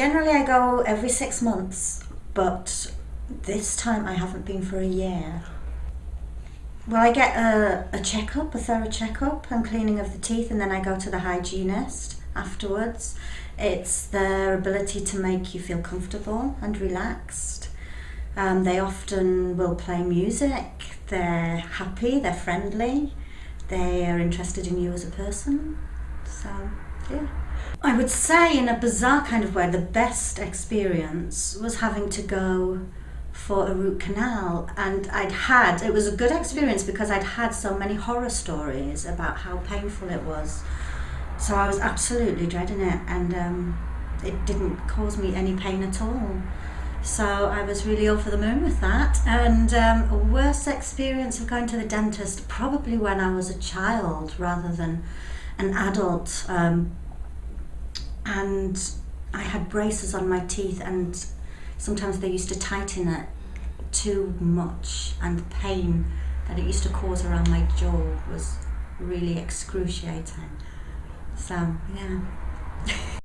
generally I go every six months, but this time I haven't been for a year. Well, I get a, a checkup, a thorough checkup and cleaning of the teeth, and then I go to the hygienist afterwards. It's their ability to make you feel comfortable and relaxed. Um, they often will play music, they're happy, they're friendly, they are interested in you as a person. So, yeah. I would say, in a bizarre kind of way, the best experience was having to go for a root canal. And I'd had it was a good experience because I'd had so many horror stories about how painful it was. So I was absolutely dreading it and um, it didn't cause me any pain at all. So I was really over the moon with that. And um, a worse experience of going to the dentist probably when I was a child rather than an adult um, and I had braces on my teeth and sometimes they used to tighten it too much and the pain that it used to cause around my jaw was really excruciating. So, yeah.